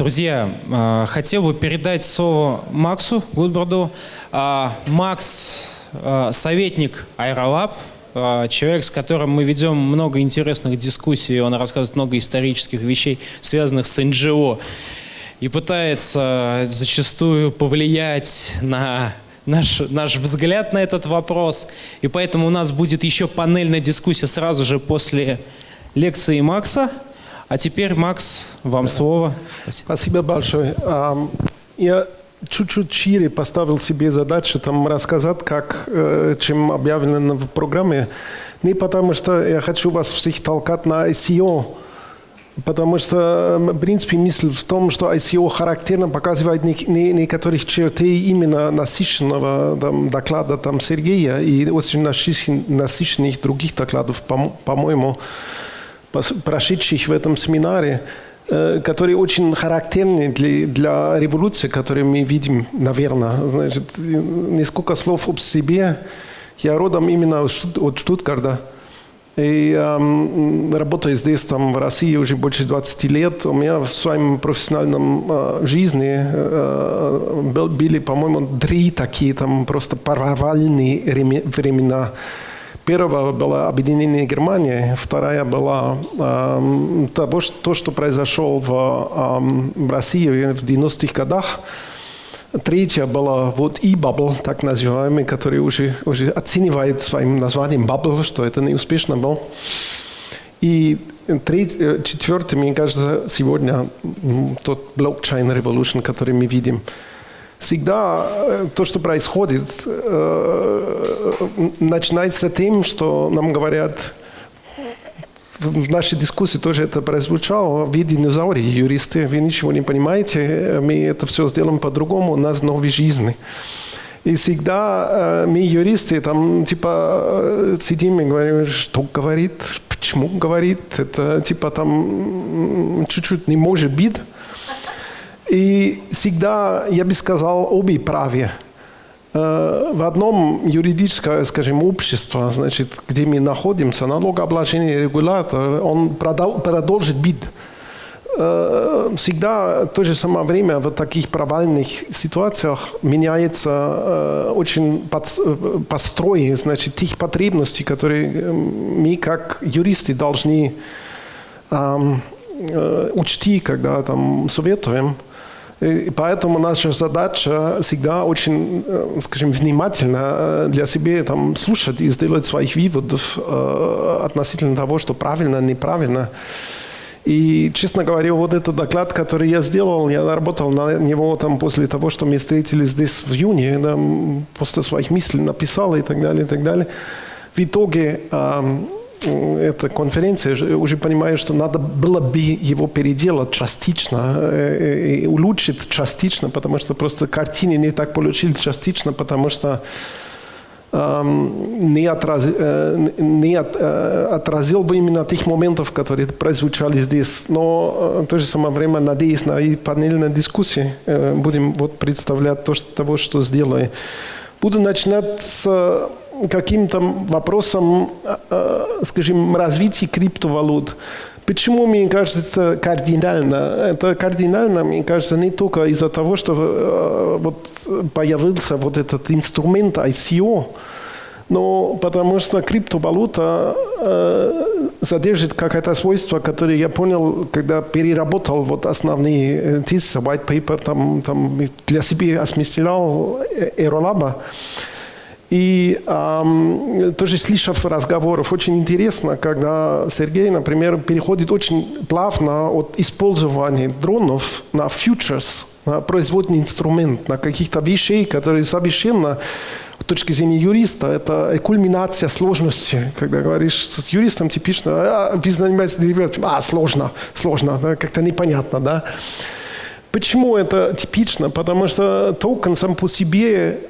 Друзья, э, хотел бы передать слово Максу Гудборду. А, Макс э, – советник Аэролаб, человек, с которым мы ведем много интересных дискуссий, он рассказывает много исторических вещей, связанных с НГО, и пытается зачастую повлиять на наш, наш взгляд на этот вопрос. И поэтому у нас будет еще панельная дискуссия сразу же после лекции Макса. А теперь, Макс, вам слово. Спасибо большое. Я чуть-чуть шире поставил себе задачу там рассказать, как, э, чем объявлено в программе. Не потому, что я хочу вас всех толкать на ICO, Потому что, в принципе, мысль в том, что ICO характерно показывает не, не, некоторых черты именно насыщенного там, доклада там, Сергея и очень насыщенных других докладов, по-моему, прошедших в этом семинаре, э, которые очень характерны для, для революции, которую мы видим, наверное. Значит, несколько слов об себе. Я родом именно от Штутгарда. И э, работаю здесь, там, в России уже больше 20 лет. У меня в своем профессиональном э, жизни э, были, по-моему, три такие там просто провальные времена. Первая была объединение Германии, вторая была э, то, что произошло в, э, в России в 90-х годах. Третья была вот e-bubble, так называемый, который уже, уже оценивает своим названием bubble, что это неуспешно было. И третий, четвертый, мне кажется, сегодня тот revolution, который мы видим. Всегда э, то, что происходит, э, начинается тем, что нам говорят, в нашей дискуссии тоже это прозвучало. Вы динозавры, юристы, вы ничего не понимаете, мы это все сделаем по-другому, у нас новые жизни. И всегда э, мы, юристы, там, типа, сидим и говорим, что говорит, почему говорит, это, типа, там, чуть-чуть не может быть. И всегда, я бы сказал, обе правы. Э, в одном юридическое, скажем, общество, значит, где мы находимся, налогообложение регулятор, он продолжит быть э, всегда в то же самое время в таких провальных ситуациях меняется э, очень построй, значит, тех потребностей, которые мы как юристы должны учти, когда там советуем. И поэтому наша задача всегда очень, э, скажем, внимательно э, для себя там, слушать и сделать своих выводов э, относительно того, что правильно, неправильно. И, честно говоря, вот этот доклад, который я сделал, я работал на него там после того, что мы встретились здесь в июне, да, после своих мыслей написал и так далее, и так далее. В итоге эта конференция, уже понимаю, что надо было бы его переделать частично э, и улучшить частично, потому что просто картины не так получили частично, потому что не, отраз, э, не от, э, отразил бы именно тех моментов, которые прозвучали здесь. Но в то же самое время, надеюсь на и панельной дискуссии, будем вот представлять то, что, того, что сделаю. Буду начинать с каким-то вопросом, э, э, скажем, развития криптовалют. Почему, мне кажется, кардинально? Это кардинально, мне кажется, не только из-за того, что э, вот появился вот этот инструмент ICO, но потому что криптовалюта э, содержит какое-то свойство, которое я понял, когда переработал вот основные тезисы, white paper, там, там для себя осмыслял Aerolab. И эм, тоже слышав разговоров, очень интересно, когда Сергей, например, переходит очень плавно от использования дронов на futures, на производный инструмент, на каких-то вещей, которые совершенно с точки зрения юриста, это кульминация сложности. Когда говоришь с юристом, типично, а, вы занимаетесь а, сложно, сложно, да, как-то непонятно, да. Почему это типично? Потому что токен сам по себе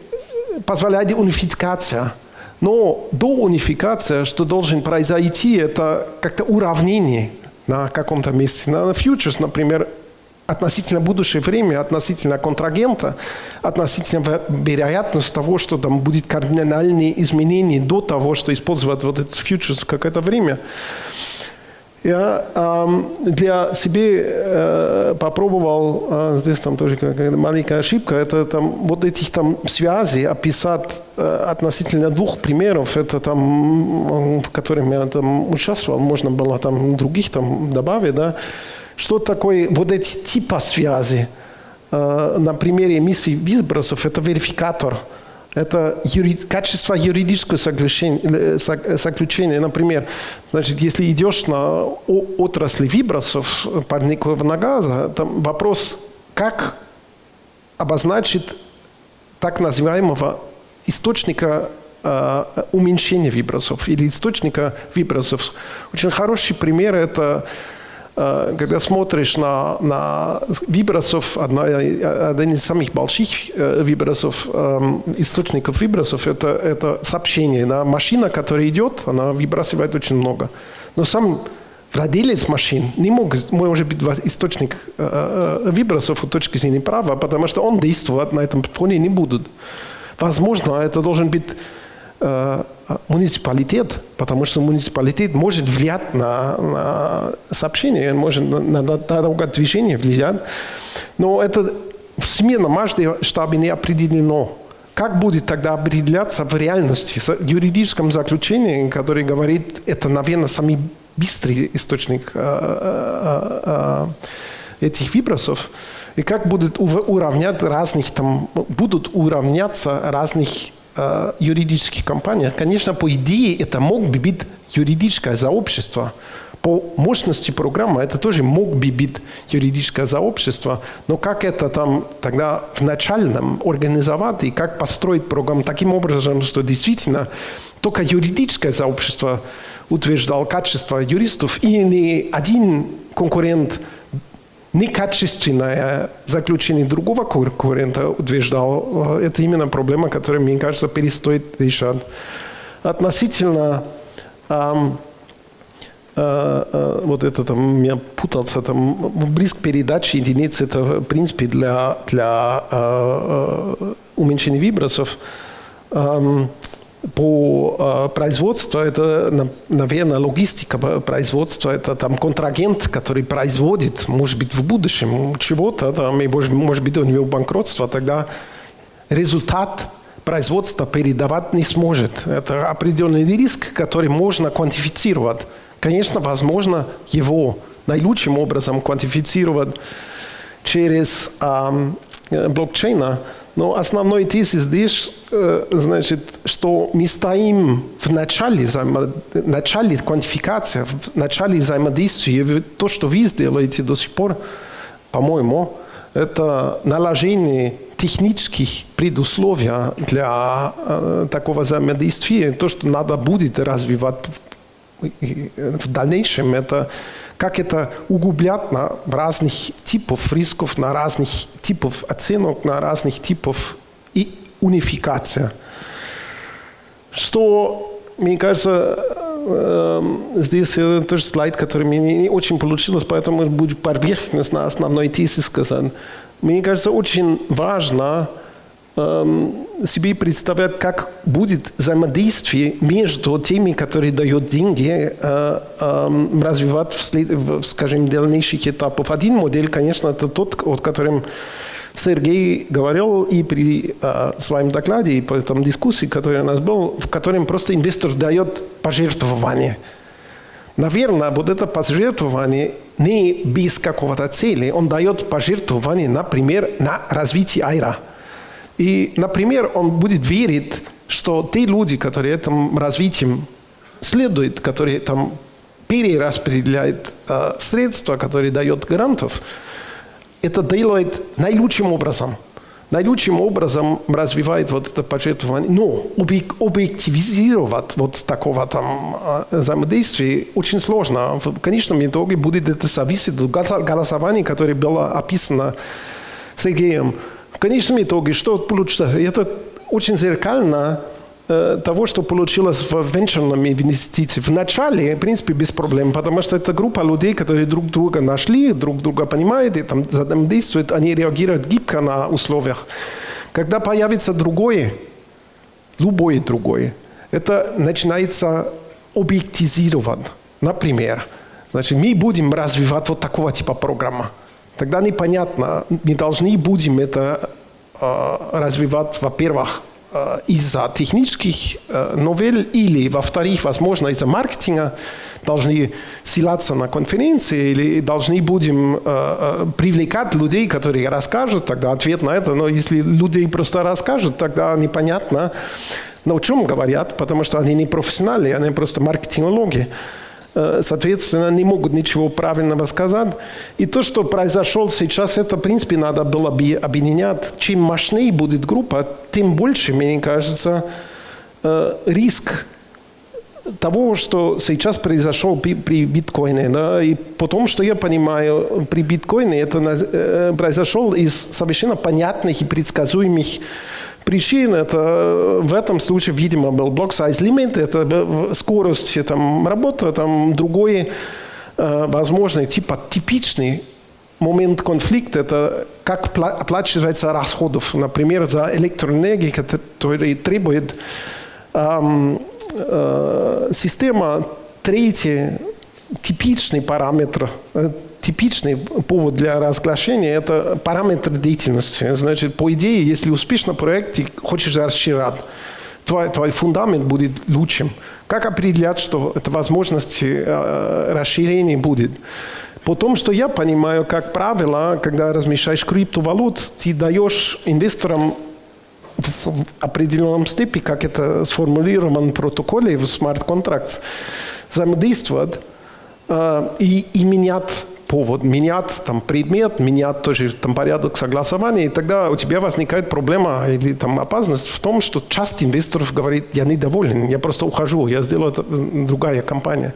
позволяет унификация. Но до унификации, что должен произойти, это как-то уравнение на каком-то месте. На фьючерс, например, относительно будущего времени, относительно контрагента, относительно вероятности того, что там будет кардинальные изменения до того, что использовать вот этот фьючерс в какое-то время. Я э, для себя э, попробовал, э, здесь там тоже маленькая ошибка, это там вот этих там связей описать э, относительно двух примеров, это там, в которых я там участвовал, можно было там других там добавить, да, что такое вот эти типа связи. Э, на примере эмиссии выбросов это верификатор – это юри... качество юридического заключения, заключения. Например, значит, если идешь на отрасли вибросов парникового газа, там вопрос, как обозначить так называемого источника э, уменьшения вибросов или источника вибросов. Очень хороший пример – это Э, когда смотришь на, на вибросов, одна, один из самых больших э, вибросов, эм, источников вибросов, это, это сообщение. Да? Машина, которая идет, она выбрасывает очень много. Но сам владелец машин не может, может быть источник э, вибросов с точки зрения права, потому что он действовать на этом фоне не будет. Возможно, это должен быть муниципалитет, потому что муниципалитет может влиять на, на сообщение, может на, на, движения влиять. Но это в всемирном масштабе не определено. Как будет тогда определяться в реальности, в юридическом заключении, который говорит, это, наверное, самый быстрый источник э, э, э, этих вибросов, и как будут уравнять разных, там, будут уравняться разных э, юридических компаниях, конечно, по идее это мог бы быть юридическое сообщество. По мощности программы это тоже мог бы быть юридическое сообщество, но как это там тогда в начальном организовать и как построить программу таким образом, что действительно только юридическое сообщество утверждал качество юристов и ни один конкурент некачественное заключение другого конкурента утверждал, э, это именно проблема, которую, мне кажется, перестоит решать. Относительно эм, э, э, вот это там, я путался, там, близк передачи единиц, это, в принципе, для, для э, э уменьшения вибросов. Эм, по э, производству, это, наверное, логистика производства, это там контрагент, который производит, может быть, в будущем чего-то, там, и может, может быть, у него банкротство, тогда результат производства передавать не сможет. Это определенный риск, который можно квантифицировать. Конечно, возможно его наилучшим образом квантифицировать через э, блокчейна, но основной тезис здесь, э, значит, что мы стоим в начале, начале квантификации, в начале взаимодействия. То, что вы сделаете до сих пор, по-моему, это наложение технических предусловий для э, такого взаимодействия. То, что надо будет развивать в дальнейшем, это как это углублять на разных типов рисков, на разных типов оценок, на разных типов и унификация. Что, мне кажется, здесь тоже слайд, который мне не очень получилось, поэтому будет поверхностно основной тезис сказан. Мне кажется, очень важно себе представлять, как будет взаимодействие между теми, которые дают деньги, э, э, развивать, в, скажем, дальнейших этапов. Один модель, конечно, это тот, о котором Сергей говорил и при э, своем докладе, и по этом дискуссии, которая у нас была, в котором просто инвестор дает пожертвование. Наверное, вот это пожертвование не без какого-то цели, он дает пожертвование, например, на развитие айра – и, например, он будет верить, что те люди, которые этим развитием следуют, которые там перераспределяют э, средства, которые дают гарантов, это делает наилучшим образом. Наилучшим образом развивает вот это пожертвование. Но объективизировать вот такого там э, взаимодействия очень сложно. В конечном итоге будет это зависеть от голосования, которое было описано Сергеем конечном итоге, что получится? Это очень зеркально э, того, что получилось в венчурном инвестиции. В начале, в принципе, без проблем, потому что это группа людей, которые друг друга нашли, друг друга понимают и там взаимодействуют, они реагируют гибко на условиях. Когда появится другое, любое другое, это начинается объектизировать. Например, Значит, мы будем развивать вот такого типа программы. Тогда непонятно, мы должны будем это э, развивать, во-первых, э, из-за технических э, новелл или, во-вторых, возможно, из-за маркетинга должны ссылаться на конференции или должны будем привлекать людей, которые расскажут, тогда ответ на это. Но если люди просто расскажут, тогда непонятно, но о чем говорят, потому что они не профессионалы, они просто маркетинологи. Э, соответственно, не могут ничего правильного сказать. И то, что произошло сейчас, это, в принципе, надо было бы объединять. Чем мощнее будет группа, тем больше, мне кажется, э, риск того, что сейчас произошло при, при биткоине. Да? И потому, что я понимаю, при биткоине это э, произошло из совершенно понятных и предсказуемых причин. Это э, в этом случае, видимо, был block size limit, это скорость там, работы, там другой э, возможный, типа типичный момент конфликта – это как оплачивается расходов. Например, за электроэнергию, который требует эм, э, система третий типичный параметр э, типичный повод для разглашения – это параметр деятельности. Значит, по идее, если успешно проект, ты хочешь расширять, твой, твой фундамент будет лучшим. Как определять, что это возможность э, расширения будет? Потому что я понимаю, как правило, когда размещаешь криптовалют, ты даешь инвесторам в определенном степени, как это сформулировано в протоколе в смарт-контракт, взаимодействовать э, и, и менять повод, менять там предмет, менять тоже там порядок согласования, и тогда у тебя возникает проблема или там опасность в том, что часть инвесторов говорит, я недоволен, я просто ухожу, я сделаю это другая компания.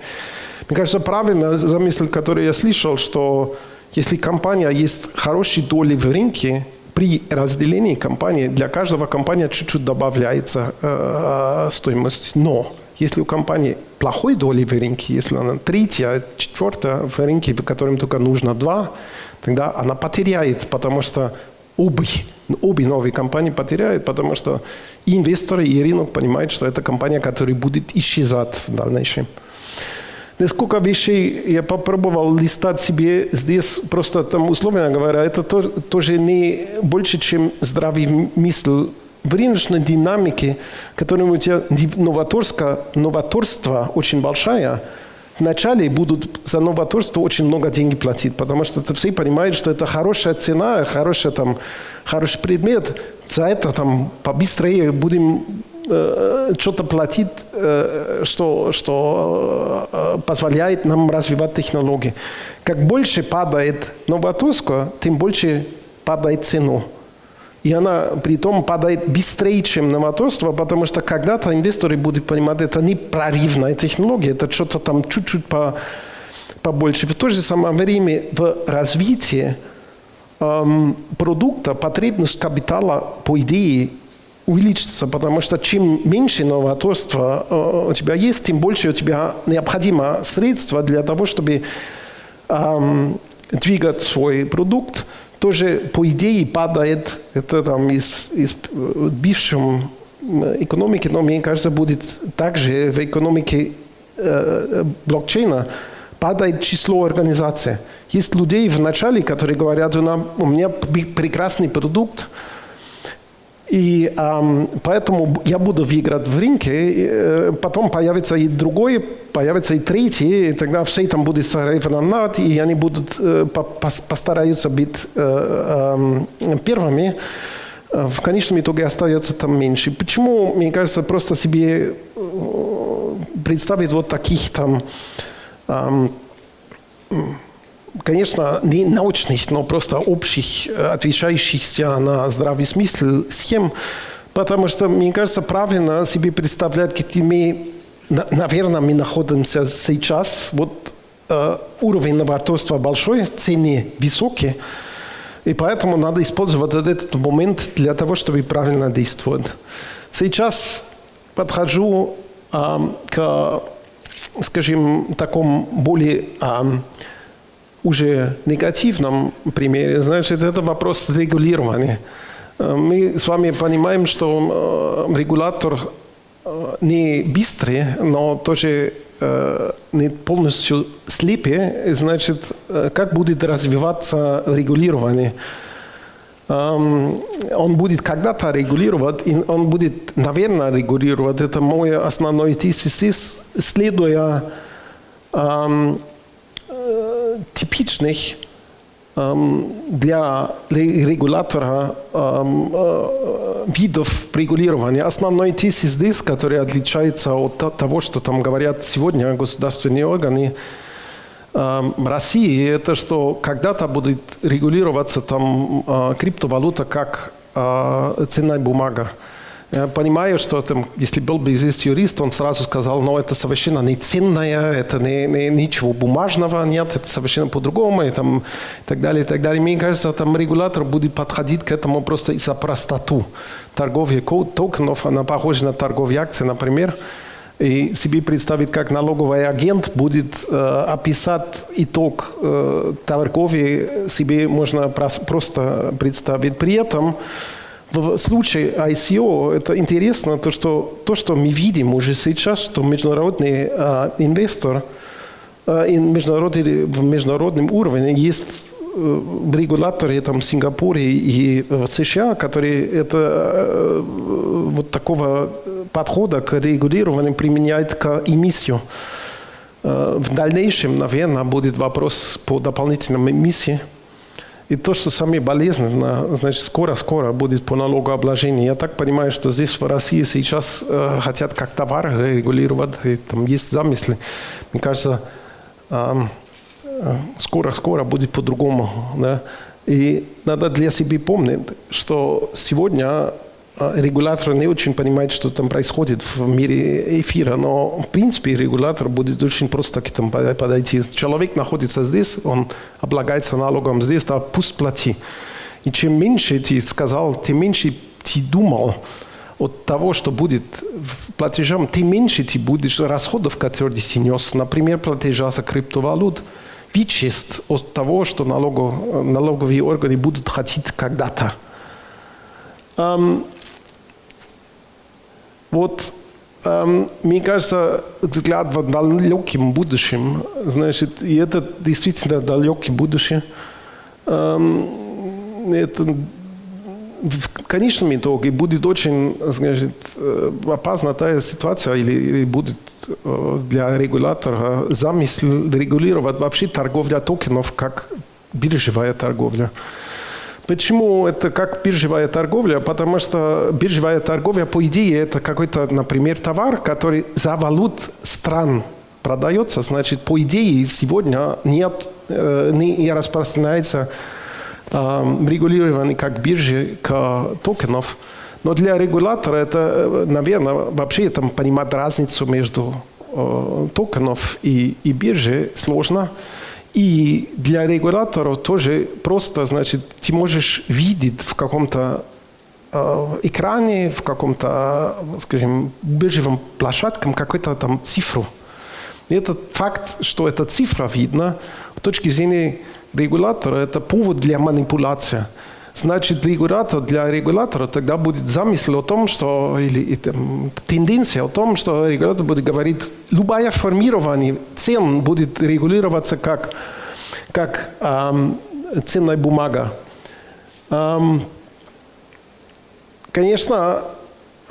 Мне кажется, правильно замысел, который я слышал, что если компания есть хорошие доли в рынке, при разделении компании для каждого компания чуть-чуть добавляется э, стоимость. Но если у компании плохой доли в рынке, если она третья, четвертая в рынке, в котором только нужно два, тогда она потеряет, потому что обе, обе новые компании потеряют, потому что и инвесторы, и рынок понимают, что это компания, которая будет исчезать в дальнейшем. Несколько вещей я попробовал листать себе здесь, просто там, условно говоря, это то, тоже не больше, чем здравый мысль в рыночной динамике, которым у тебя новаторство, новаторство очень большая, вначале будут за новаторство очень много денег платить, потому что все понимают, что это хорошая цена, хороший, там, хороший предмет, за это там побыстрее будем э, что-то платить, э, что, что э, позволяет нам развивать технологии. Как больше падает новаторство, тем больше падает цену. И она при том падает быстрее, чем новаторство, потому что когда-то инвесторы будут понимать, это не прорывная технология, это что-то там чуть-чуть по, побольше. В то же самое время в развитии эм, продукта потребность капитала, по идее, увеличится, потому что чем меньше новаторства э, у тебя есть, тем больше у тебя необходимо средства для того, чтобы эм, двигать свой продукт – тоже, по идее, падает, это там из, из бывшем экономики, но мне кажется, будет также в экономике э, блокчейна падает число организаций. Есть людей в начале, которые говорят, у меня прекрасный продукт, и эм, поэтому я буду выиграть в рынке, э, потом появится и другой, появится и третий, и тогда все там будет соревновать, и они будут э, по, постараются быть э, э, первыми. В конечном итоге остается там меньше. Почему, мне кажется, просто себе э, представить вот таких там эм, конечно, не научных, но просто общих, э, отвечающихся на здравый смысл схем, потому что, мне кажется, правильно себе представлять, где мы, наверное, мы находимся сейчас, вот э, уровень новаторства большой, цены высокие, и поэтому надо использовать этот момент для того, чтобы правильно действовать. Сейчас подхожу э, к, скажем, такому более э, уже негативном примере, значит, это вопрос регулирования. Э, мы с вами понимаем, что э, регулятор э, не быстрый, но тоже не полностью слепые, значит, как будет развиваться регулирование. Он будет когда-то регулировать, и он будет, наверное, регулировать. Это мой основной тезис, следуя типичных для регулятора видов регулирования. Основной тезис здесь, который отличается от того, что там говорят сегодня государственные органы России, это что когда-то будет регулироваться там криптовалюта как ценная бумага. Я понимаю, что там, если был бы здесь юрист, он сразу сказал, ну это совершенно не ценное, это не, не, ничего бумажного нет, это совершенно по-другому и, там, и так далее, и так далее. Мне кажется, там регулятор будет подходить к этому просто из-за простоту. Торговля токенов, она похожа на торговлю акций, например, и себе представить, как налоговый агент будет э, описать итог э, торговли, себе можно просто представить. При этом в случае ICO это интересно, то что, то, что мы видим уже сейчас, что международный э, инвестор э, международный, в международном уровне есть э, регуляторы там, в Сингапуре и в США, которые это, э, вот такого подхода к регулированию применяют к эмиссию. Э, в дальнейшем, наверное, будет вопрос по дополнительным эмиссиям. И то, что самое болезненное, значит, скоро-скоро будет по налогообложению. Я так понимаю, что здесь в России сейчас э, хотят как товар регулировать, и там есть замыслы. Мне кажется, скоро-скоро э, будет по-другому. Да? И надо для себя помнить, что сегодня регулятор не очень понимает, что там происходит в мире эфира, но в принципе регулятор будет очень просто к этому подойти. Человек находится здесь, он облагается налогом здесь, да пусть плати. И чем меньше ты сказал, тем меньше ты думал от того, что будет платежом, тем меньше ты будешь расходов, которые ты нес. Например, платежа за криптовалют вычест от того, что налогов, налоговые органы будут хотеть когда-то. Вот эм, мне кажется, взгляд в далеким будущем, значит, и это действительно далекое будущее, эм, это в конечном итоге будет очень значит, э, опасна та ситуация или, или будет э, для регулятора замысел регулировать вообще торговля токенов как биржевая торговля. Почему это как биржевая торговля? Потому что биржевая торговля, по идее, это какой-то, например, товар, который за валют стран продается. Значит, по идее, сегодня нет, э, не распространяется э, регулирование как биржи к токенов. Но для регулятора это, э, наверное, вообще там понимать разницу между токенов и, и биржи сложно. И для регуляторов тоже просто, значит, ты можешь видеть в каком-то э, экране, в каком-то, скажем, биржевом площадке какую-то там цифру. И этот факт, что эта цифра видна, с точки зрения регулятора, это повод для манипуляции. Значит, регулятор, для регулятора тогда будет замысел о том, что, или там, тенденция о том, что регулятор будет говорить, любое формирование цен будет регулироваться как, как эм, ценная бумага. Эм, конечно,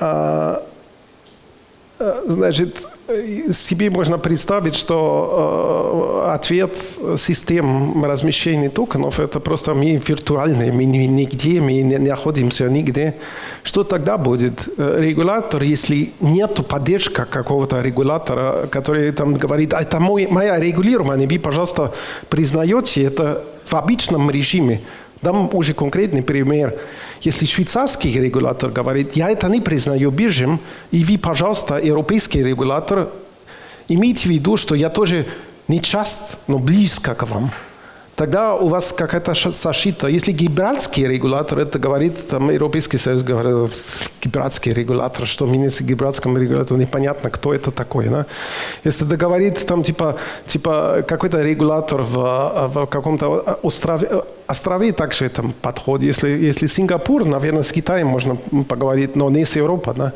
э, значит, себе можно представить, что э, ответ систем размещения токенов это просто мы виртуальные, мы нигде, мы не находимся нигде. Что тогда будет? Регулятор, если нет поддержки какого-то регулятора, который там говорит, это мой, мое регулирование, вы, пожалуйста, признаете это в обычном режиме. Дам уже конкретный пример. Если швейцарский регулятор говорит, я это не признаю биржем, и вы, пожалуйста, европейский регулятор, имейте в виду, что я тоже не часто, но близко к вам тогда у вас какая-то защита. Если гибральский регулятор, это говорит, там Европейский Союз говорит, гибральский регулятор, что меняется гибральскому регулятору, непонятно, кто это такой. Да? Если это говорит, там, типа, типа какой-то регулятор в, в каком-то острове, острове также там подход. Если, если Сингапур, наверное, с Китаем можно поговорить, но не с Европой. Да?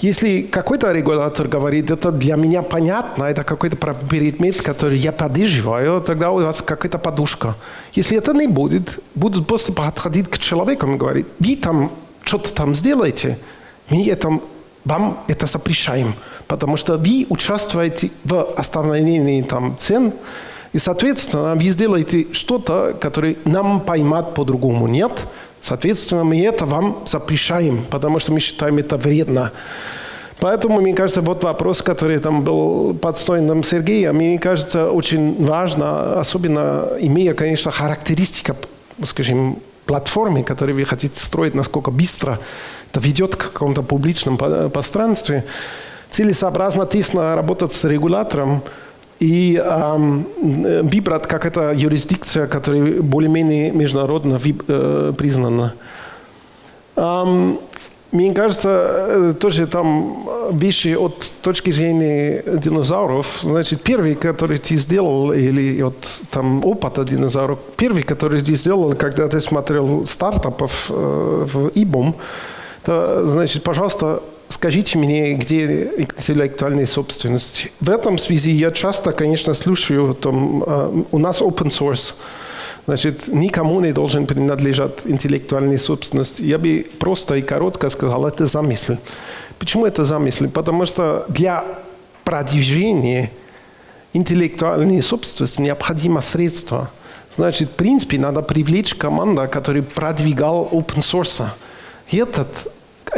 Если какой-то регулятор говорит, это для меня понятно, это какой-то предмет, который я поддерживаю, тогда у вас какая-то подушка. Если это не будет, будут просто подходить к человеку и говорить, вы там что-то там сделаете, мы это, вам это запрещаем, потому что вы участвуете в остановлении там, цен, и, соответственно, вы сделаете что-то, которое нам поймать по-другому нет. Соответственно, мы это вам запрещаем, потому что мы считаем это вредно. Поэтому, мне кажется, вот вопрос, который там был подстроен Сергеем, мне кажется, очень важно, особенно имея, конечно, характеристика, скажем, платформы, которую вы хотите строить, насколько быстро это ведет к какому-то публичному пространстве, целесообразно тесно работать с регулятором, и эм, выбрать как это юрисдикция, которая более-менее международно э, признана. Эм, мне кажется, э, тоже там вещи от точки зрения динозавров. Значит, первый, который ты сделал, или от там, опыта динозавров, первый, который ты сделал, когда ты смотрел стартапов э, в ИБОМ, то, значит, пожалуйста, скажите мне, где интеллектуальная собственность. В этом связи я часто, конечно, слушаю, там, э, у нас open source, значит, никому не должен принадлежать интеллектуальная собственность. Я бы просто и коротко сказал, это замысел. Почему это замысел? Потому что для продвижения интеллектуальной собственности необходимо средства. Значит, в принципе, надо привлечь команду, которая продвигал open source. Этот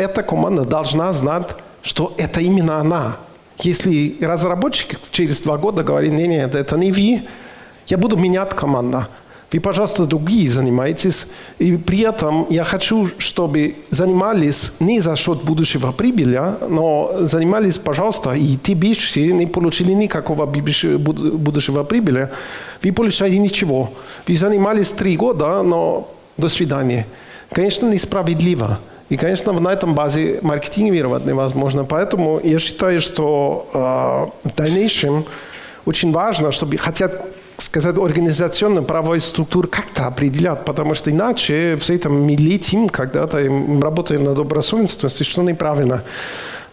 эта команда должна знать, что это именно она. Если разработчик через два года говорит, нет, нет, это не вы, я буду менять команду. Вы, пожалуйста, другие занимаетесь. И при этом я хочу, чтобы занимались не за счет будущего прибыли, но занимались, пожалуйста, и те бывшие не получили никакого будущего прибыли. Вы получаете ничего. Вы занимались три года, но до свидания. Конечно, несправедливо. И, конечно, на этом базе маркетинговать невозможно. Поэтому я считаю, что э, в дальнейшем очень важно, чтобы хотят сказать, организационно правовой структуры как-то определять, потому что иначе все это мы летим когда-то, работаем над добросовестностью, что неправильно.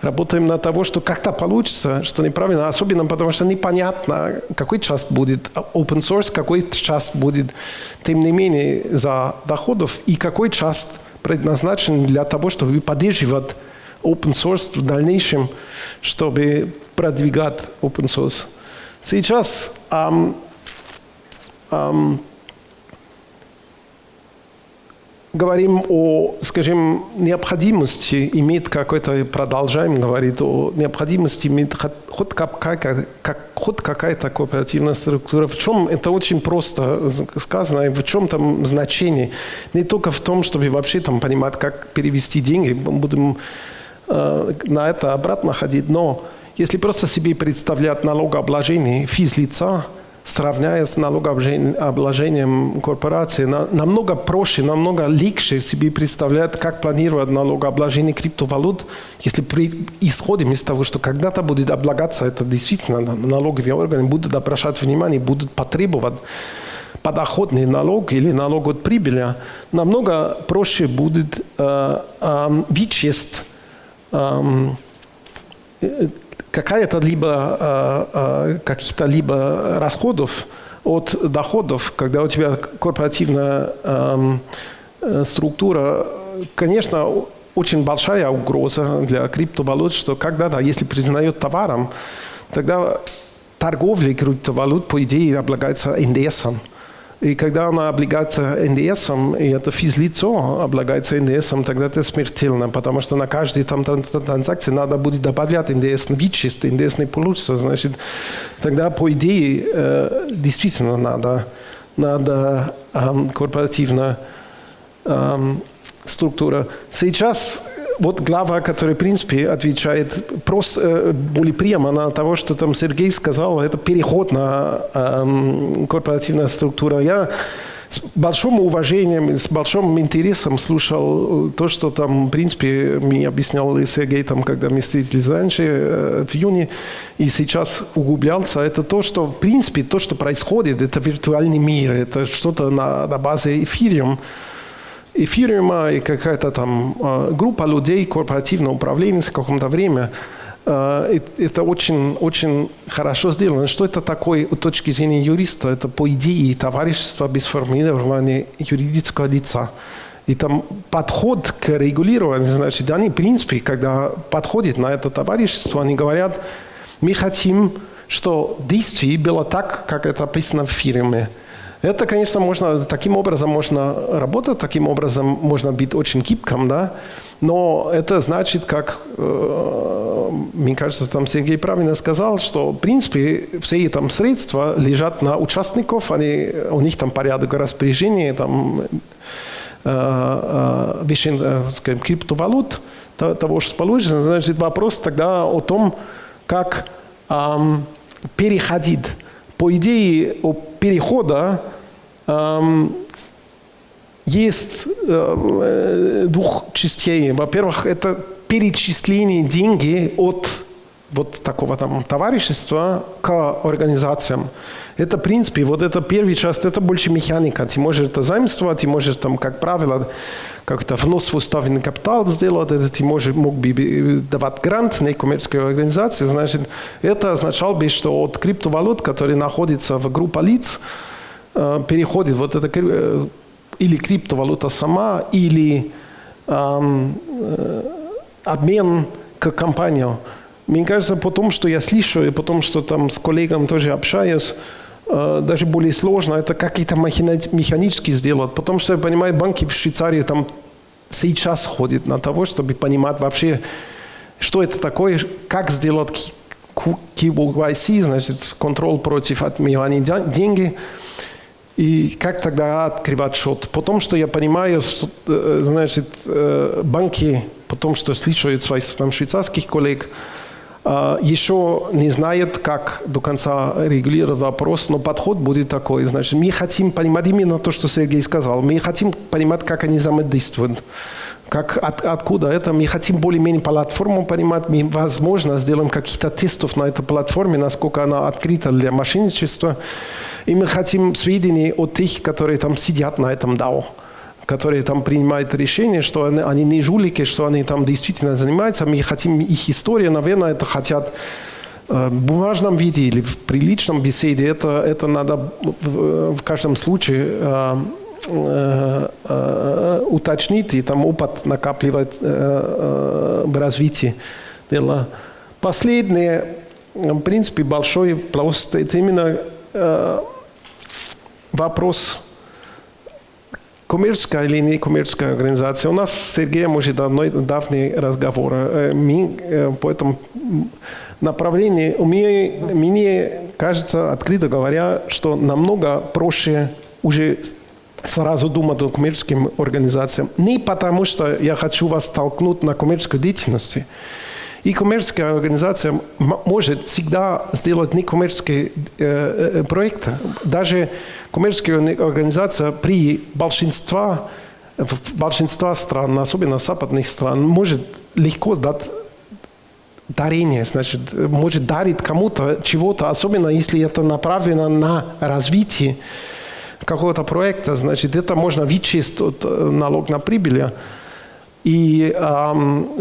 Работаем над того, что как-то получится, что неправильно, особенно потому что непонятно, какой часть будет open source, какой часть будет, тем не менее, за доходов, и какой часть предназначен для того, чтобы поддерживать open source в дальнейшем, чтобы продвигать open source. Сейчас um, um, говорим о, скажем, необходимости иметь какой-то, продолжаем говорить о необходимости иметь хоть какая-то, как, хоть какая-то кооперативная структура. В чем это очень просто сказано, и в чем там значение. Не только в том, чтобы вообще там понимать, как перевести деньги, будем э, на это обратно ходить, но если просто себе представлять налогообложение физлица, сравняя с налогообложением корпорации, намного проще, намного легче себе представлять, как планировать налогообложение криптовалют, если при, исходим из того, что когда-то будет облагаться это действительно налоговые органы, будут обращать внимание, будут потребовать подоходный налог или налог от прибыли, намного проще будет э, э, вычесть э, какая-то либо э, э, каких-то либо расходов от доходов, когда у тебя корпоративная эм, э, структура, конечно, очень большая угроза для криптовалют, что когда-то, если признает товаром, тогда торговля криптовалют, по идее, облагается НДСом. И когда она облагается НДСом, и это физлицо облагается НДСом, тогда это смертельно, потому что на каждой там транзакции надо будет добавлять НДС, вычесть, НДС не получится. Значит, тогда, по идее, э, действительно надо, надо эм, корпоративная эм, структура. Сейчас вот глава, которая, в принципе, отвечает просто э, более прямо на того, что там Сергей сказал, это переход на э, корпоративную структуру. Я с большим уважением, с большим интересом слушал то, что там, в принципе, мне объяснял и Сергей, там, когда мы встретились раньше, э, в июне, и сейчас углублялся. Это то, что, в принципе, то, что происходит, это виртуальный мир, это что-то на, на базе эфириум. И фирма, и какая-то там э, группа людей, корпоративное управление в каком-то время, э, это очень, очень хорошо сделано. Что это такое с точки зрения юриста? Это по идее товарищество без формирования юридического лица. И там подход к регулированию, значит, они, в принципе, когда подходят на это товарищество, они говорят, мы хотим, что действие было так, как это описано в фирме. Это, конечно, можно, таким образом можно работать, таким образом можно быть очень гибким, да, но это значит, как, э, мне кажется, там Сергей правильно сказал, что, в принципе, все эти там средства лежат на участников, они, у них там порядок распоряжения, там, э, э, вещей, э, скажем, криптовалют, того, что получится, значит, вопрос тогда о том, как э, переходить. По идее, о перехода эм, есть э, двух частей. Во-первых, это перечисление деньги от вот такого там товарищества к организациям. Это, в принципе, вот это первый часть, это больше механика. Ты можешь это заимствовать, ты можешь там, как правило, как-то внос в уставный капитал сделать, это ты можешь, мог бы давать грант некоммерческой организации. Значит, это означало бы, что от криптовалют, которые находятся в группе лиц, э, переходит вот это э, или криптовалюта сама, или эм, э, обмен к компанию. Мне кажется, потом, что я слышу, и потом, что там с коллегами тоже общаюсь, э, даже более сложно, это какие-то механически сделать. Потому что, я понимаю, банки в Швейцарии там сейчас ходят на того, чтобы понимать вообще, что это такое, как сделать KYC, значит, контроль против отмывания деньги, и как тогда открывать счет. Потому что я понимаю, что, э, значит, э, банки, потому что слышат своих там, швейцарских коллег, еще не знают, как до конца регулировать вопрос, но подход будет такой. Значит, мы хотим понимать именно то, что Сергей сказал. Мы хотим понимать, как они взаимодействуют. Как, от, откуда это? Мы хотим более-менее платформу понимать. Мы, возможно, сделаем каких-то тестов на этой платформе, насколько она открыта для мошенничества. И мы хотим сведений от тех, которые там сидят на этом DAO которые там принимают решение, что они, они не жулики, что они там действительно занимаются. Мы хотим их историю, наверное, это хотят э, в бумажном виде или в приличном беседе. Это, это надо в, каждом случае э, э, э, уточнить и там опыт накапливать э, в развитии дела. Последнее, в принципе, большой пласт, это именно вопрос коммерческая или некоммерческая организация. У нас с Сергеем уже давно, давний разговор. Э, мы э, по этому направлению, мне, мне кажется, открыто говоря, что намного проще уже сразу думать о коммерческим организациям. Не потому, что я хочу вас толкнуть на коммерческую деятельность, и коммерческая организация может всегда сделать некоммерческие э, э, проекты. Даже коммерческая организация при большинстве, в большинстве стран, особенно западных стран, может легко дать дарение, значит, может дарить кому-то чего-то, особенно если это направлено на развитие какого-то проекта, значит, это можно вычесть от э, налог на прибыль. И,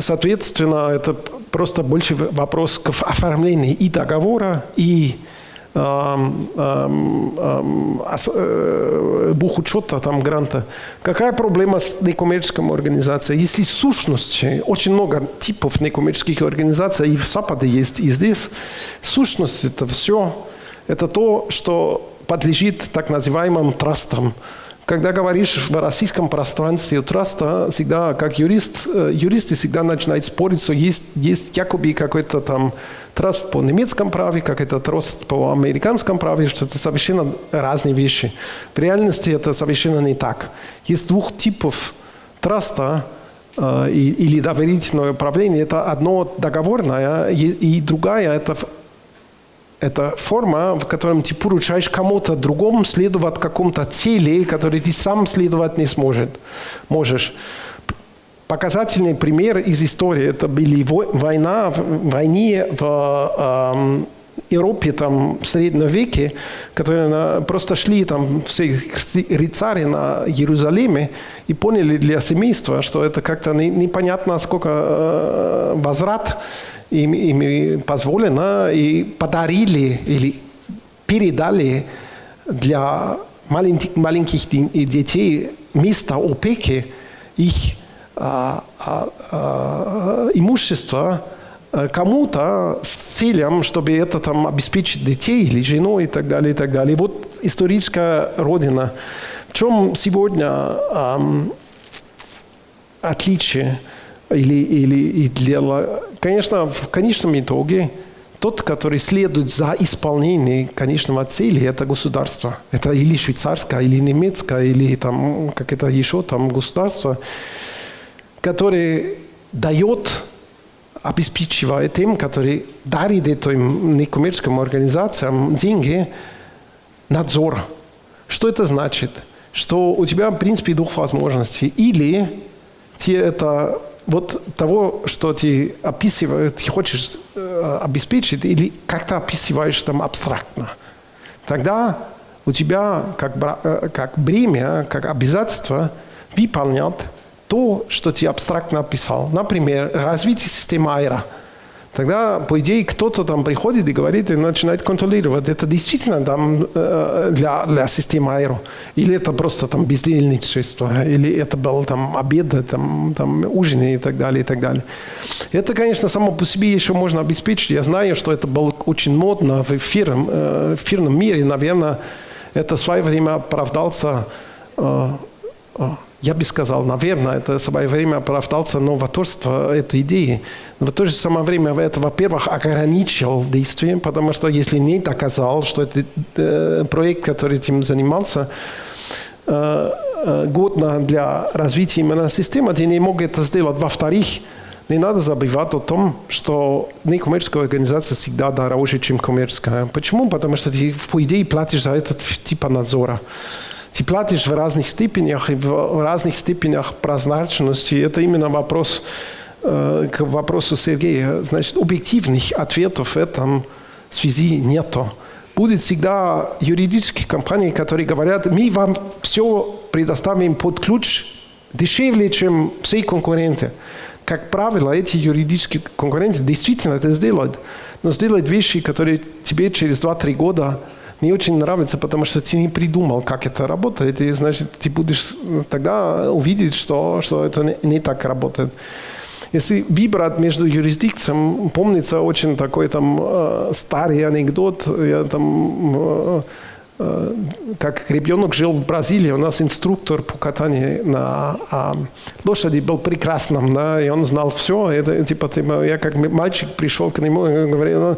соответственно, это просто больше вопрос к оформлению и договора, и э, бухучета, там, гранта. Какая проблема с некоммерческой организацией? Если сущности, очень много типов некоммерческих организаций, и в Западе есть, и здесь, сущность это все, это то, что подлежит так называемым трастам. Когда говоришь в российском пространстве траста, всегда, как юрист, э, юристы всегда начинают спорить, что есть, есть якобы какой-то там траст по немецкому праве, какой-то траст по американскому праве, что это совершенно разные вещи. В реальности это совершенно не так. Есть двух типов траста, э, или доверительное управление. Это одно договорное, и другая – это это форма, в котором ты поручаешь кому-то другому следовать какому-то цели, который ты сам следовать не сможет, можешь. Показательный пример из истории – это были война, войне в, Европе там в среднем веке, которые на, просто шли там все рыцари на Иерусалиме и поняли для семейства, что это как-то не, непонятно, сколько э, возврат им, им позволено, и подарили или передали для маленьких, маленьких детей место опеки их а, а, а, имущества Э, кому-то с целью, чтобы это там обеспечить детей или жену и так далее, и так далее. Вот историческая родина. В чем сегодня эм, отличие или, или и дело? Конечно, в конечном итоге тот, который следует за исполнением конечного цели, это государство. Это или швейцарское, или немецкое, или там как это еще там государство, которое дает обеспечивает тем, которые дарит этим некоммерческим организациям деньги, надзор. Что это значит? Что у тебя, в принципе, двух возможностей. Или тебе это вот того, что ты описываешь, ты хочешь э, обеспечить, или как-то описываешь там абстрактно. Тогда у тебя как, э, как бремя, как обязательство выполнять то, что ты абстрактно описал. Например, развитие системы Айра. Тогда, по идее, кто-то там приходит и говорит, и начинает контролировать, это действительно там э, для, для системы Айро, или это просто там бездельничество, или это был там обед, там, там ужин и так далее, и так далее. Это, конечно, само по себе еще можно обеспечить. Я знаю, что это было очень модно в эфирном, э, эфирном мире, наверное, это в свое время оправдался э, я бы сказал, наверное, это свое время оправдался новаторство этой идеи. Но в то же самое время это, во-первых, ограничил действие, потому что если не доказал, что это э, проект, который этим занимался, э, э, годно для развития именно системы, ты не мог это сделать. Во-вторых, не надо забывать о том, что некоммерческая организация всегда дороже, чем коммерческая. Почему? Потому что ты, по идее, платишь за этот тип надзора. Ты платишь в разных степенях и в разных степенях прозрачности. Это именно вопрос э, к вопросу Сергея. Значит, объективных ответов в этом связи нету. Будет всегда юридические компании, которые говорят, мы вам все предоставим под ключ дешевле, чем все конкуренты. Как правило, эти юридические конкуренты действительно это сделают. Но сделают вещи, которые тебе через 2-3 года не очень нравится, потому что ты не придумал, как это работает, и значит, ты будешь тогда увидеть, что, что это не, не так работает. Если выбрать между юрисдикциями, помнится очень такой там э, старый анекдот, я там э, как ребенок жил в Бразилии, у нас инструктор по катанию на а, лошади был прекрасным, да, и он знал все. Это, типа, типа, я как мальчик пришел к нему и говорил, ну,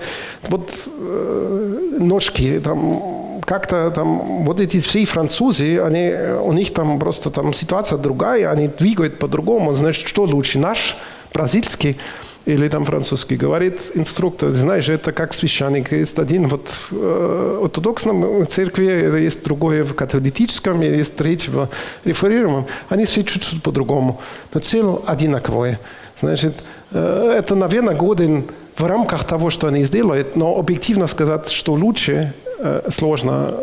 вот э, ножки, там, как-то там, вот эти все французы, они, у них там просто там ситуация другая, они двигают по-другому, значит, что лучше, наш, бразильский, или там французский, говорит инструктор, знаешь, это как священник. Есть один вот в э, ортодоксном церкви, есть другое в католическом, есть третье в реформированном. Они все чуть-чуть по-другому. Но цель одинаковая. Значит, э, это, наверное, годен в рамках того, что они сделают, но объективно сказать, что лучше, э, сложно.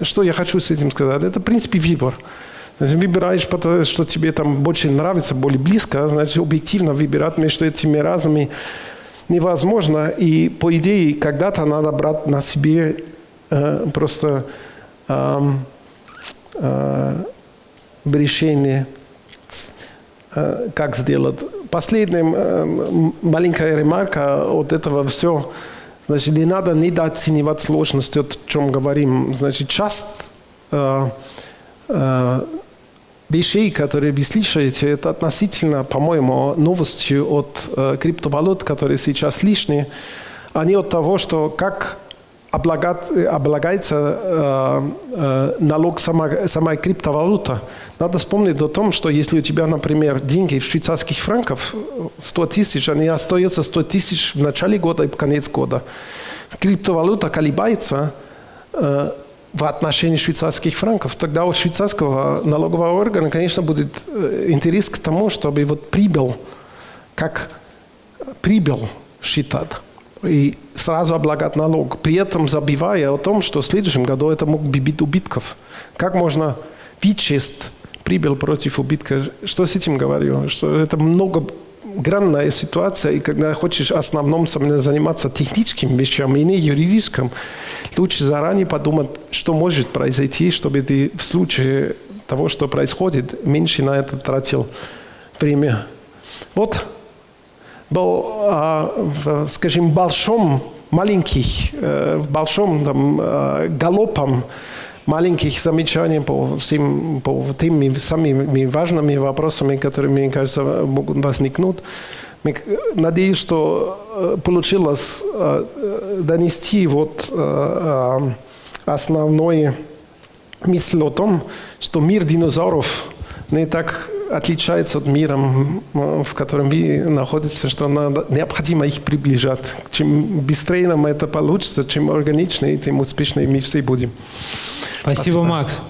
Что я хочу с этим сказать? Это, в принципе, выбор. Значит, выбираешь, потому что тебе там больше нравится, более близко, значит, объективно выбирать между этими разными невозможно. И, по идее, когда-то надо брать на себе э, просто э, э, решение, э, как сделать. Последняя э, маленькая ремарка от этого все. Значит, не надо недооценивать сложности, о чем говорим. Значит, часть э, э, вещей, которые вы слышите, это относительно, по-моему, новости от э, криптовалют, которые сейчас лишние, они от того, что как облагается э, э, налог сама, сама криптовалюта. Надо вспомнить о том, что если у тебя, например, деньги в швейцарских франках 100 тысяч, они остаются 100 тысяч в начале года и в конец года. Криптовалюта колебается, э, в отношении швейцарских франков, тогда у швейцарского налогового органа, конечно, будет э, интерес к тому, чтобы вот прибыл, как прибыл считать. и сразу облагать налог, при этом забивая о том, что в следующем году это мог бы быть убытков. Как можно вычесть прибыль против убытка? Что с этим говорю? Что это многогранная ситуация, и когда хочешь в основном заниматься техническими вещами и не юридическим, лучше заранее подумать, что может произойти, чтобы ты в случае того, что происходит, меньше на это тратил время. Вот был, в, скажем, большом, маленьких, в большом там, галопом маленьких замечаний по всем по тем самыми важными вопросами, которые, мне кажется, могут возникнуть. Надеюсь, что получилось донести вот основной мысль о том, что мир динозавров не так отличается от мира, в котором вы находитесь, что надо, необходимо их приближать. Чем быстрее нам это получится, чем органичнее, тем успешнее мы все будем. Спасибо, Спасибо. Макс.